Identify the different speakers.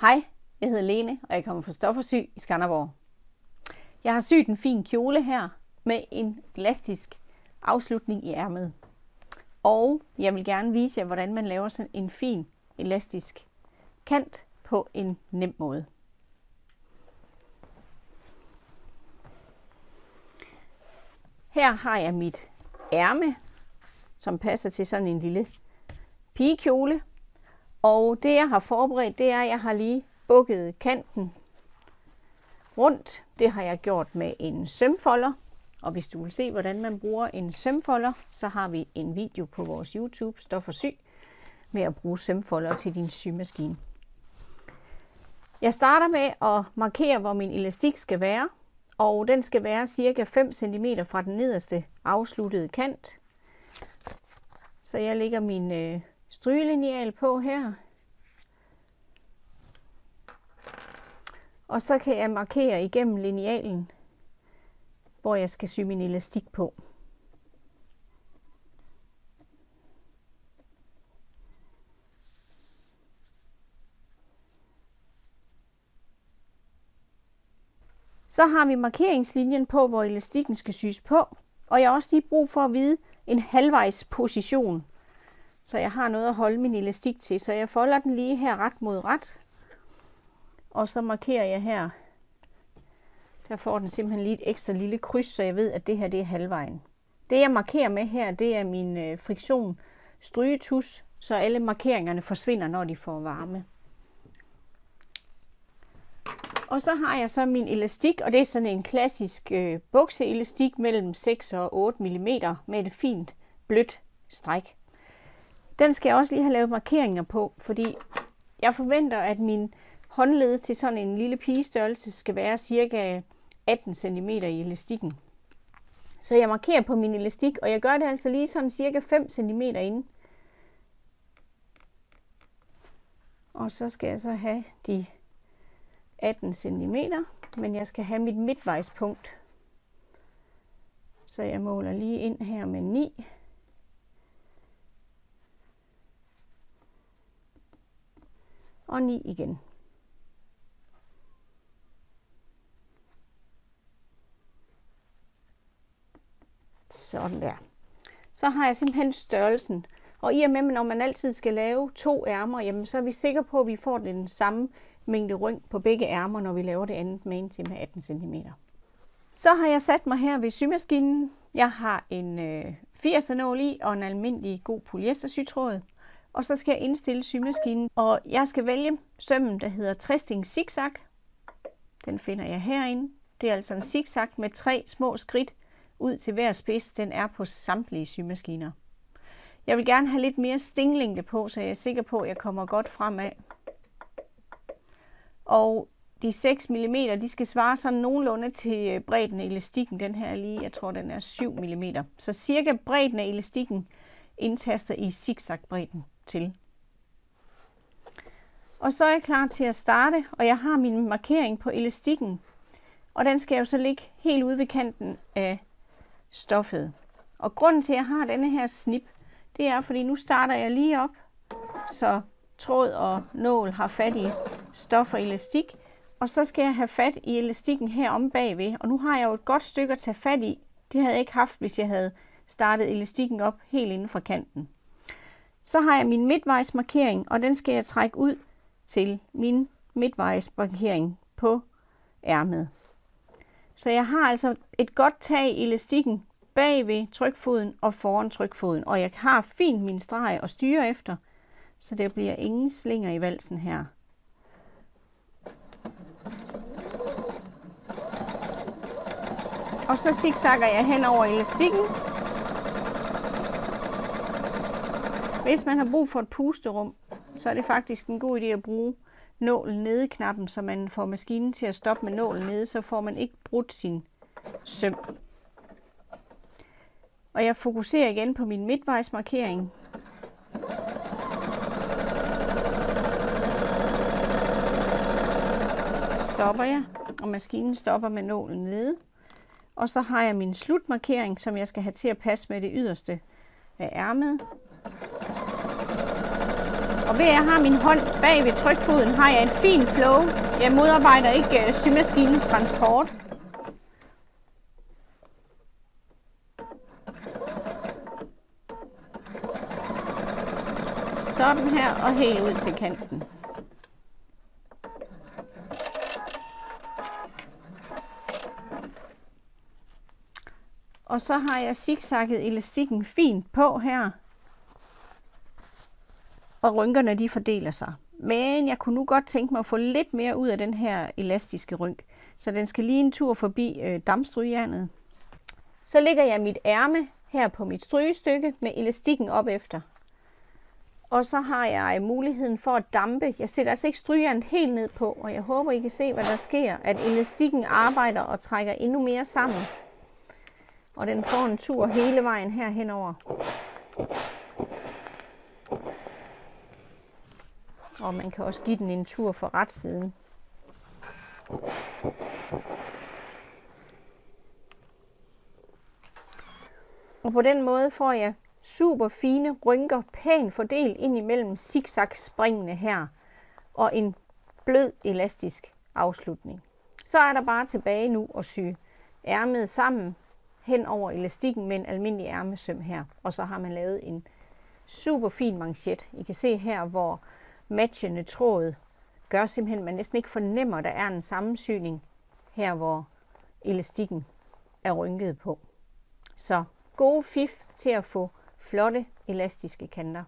Speaker 1: Hej, jeg hedder Lene, og jeg kommer fra Stoffersy i Skanderborg. Jeg har syet en fin kjole her med en elastisk afslutning i ærmet. Og jeg vil gerne vise jer, hvordan man laver sådan en fin elastisk kant på en nem måde. Her har jeg mit ærme, som passer til sådan en lille pigekjole. Og det jeg har forberedt, det er, at jeg har lige bukket kanten rundt. Det har jeg gjort med en sømfolder. Og hvis du vil se, hvordan man bruger en sømfolder, så har vi en video på vores YouTube, Stof og Sy, med at bruge sømfolder til din symaskine. Jeg starter med at markere, hvor min elastik skal være, og den skal være cirka 5 cm fra den nederste afsluttede kant. Så jeg lægger min øh, strygelineal på her. Og så kan jeg markere igennem linealen, hvor jeg skal sy min elastik på. Så har vi markeringslinjen på, hvor elastikken skal sys på. Og jeg har også lige brug for at vide en halvvejs position. Så jeg har noget at holde min elastik til. Så jeg folder den lige her ret mod ret. Og så markerer jeg her. Der får den simpelthen lige et ekstra lille kryds, så jeg ved, at det her det er halvvejen. Det jeg markerer med her, det er min øh, friktion strygetus, så alle markeringerne forsvinder, når de får varme. Og så har jeg så min elastik, og det er sådan en klassisk øh, bukseelastik mellem 6 og 8 mm med et fint blødt stræk. Den skal jeg også lige have lavet markeringer på, fordi jeg forventer, at min Håndledet til sådan en lille pigestørrelse skal være cirka 18 cm i elastikken. Så jeg markerer på min elastik, og jeg gør det altså lige sådan cirka 5 cm inde. Og så skal jeg så have de 18 cm, men jeg skal have mit midtvejspunkt. Så jeg måler lige ind her med 9. Og 9 igen. Sådan der. Så har jeg simpelthen størrelsen. Og i og med, når man altid skal lave to ærmer, jamen, så er vi sikre på, at vi får den samme mængde ryng på begge ærmer, når vi laver det andet med en til med 18 cm. Så har jeg sat mig her ved symaskinen. Jeg har en øh, 80 nål i og en almindelig god polyestersytråd. Og så skal jeg indstille symaskinen, og jeg skal vælge sømmen, der hedder Tristing Zigzag. Den finder jeg herinde. Det er altså en zigzag med tre små skridt ud til hver spids. Den er på samtlige symaskiner. Jeg vil gerne have lidt mere stinglængde på, så jeg er sikker på, at jeg kommer godt fremad. Og de 6 mm, de skal svare sådan nogenlunde til øh, bredden af elastikken. Den her lige, jeg tror, den er 7 mm. Så cirka bredden af elastikken indtaster i zigzag-bredden til. Og så er jeg klar til at starte, og jeg har min markering på elastikken. Og den skal jo så ligge helt ude ved kanten af stoffet. Og grunden til, at jeg har denne her snip, det er, fordi nu starter jeg lige op, så tråd og nål har fat i stof og elastik. Og så skal jeg have fat i elastikken her om bagved. Og nu har jeg jo et godt stykke at tage fat i. Det havde jeg ikke haft, hvis jeg havde startet elastikken op helt inden fra kanten. Så har jeg min midtvejsmarkering, og den skal jeg trække ud til min midtvejsmarkering på ærmet. Så jeg har altså et godt tag i elastikken bagved trykfoden og foran trykfoden, og jeg har fint min streg at styre efter, så der bliver ingen slinger i valsen her. Og så zigzagger jeg hen over elastikken. Hvis man har brug for et pusterum, så er det faktisk en god idé at bruge nålen nede knappen, så man får maskinen til at stoppe med nålen nede, så får man ikke brudt sin søm. Og jeg fokuserer igen på min midtvejsmarkering. Stopper jeg, og maskinen stopper med nålen nede. Og så har jeg min slutmarkering, som jeg skal have til at passe med det yderste af ærmet. Og ved at jeg har min hånd bag ved trykfoden, har jeg et fint flow. Jeg modarbejder ikke øh, symaskinens transport. Sådan her og helt ud til kanten. Og så har jeg zigzagget elastikken fint på her. Og rynkerne de fordeler sig. Men jeg kunne nu godt tænke mig at få lidt mere ud af den her elastiske rynk. Så den skal lige en tur forbi øh, dampstrygejernet. Så lægger jeg mit ærme her på mit strygestykke med elastikken op efter. Og så har jeg muligheden for at dampe. Jeg sætter altså ikke strygejernet helt ned på, og jeg håber, I kan se, hvad der sker. At elastikken arbejder og trækker endnu mere sammen. Og den får en tur hele vejen her henover. Og man kan også give den en tur for retsiden. Og på den måde får jeg super fine rynker, pænt fordelt ind imellem zigzag springene her. Og en blød elastisk afslutning. Så er der bare tilbage nu at sy ærmet sammen hen over elastikken med en almindelig ærmesøm her. Og så har man lavet en super fin manchet. I kan se her, hvor matchende tråd gør simpelthen, at man næsten ikke fornemmer, at der er en sammensyning her, hvor elastikken er rynket på. Så gode fif til at få flotte elastiske kanter.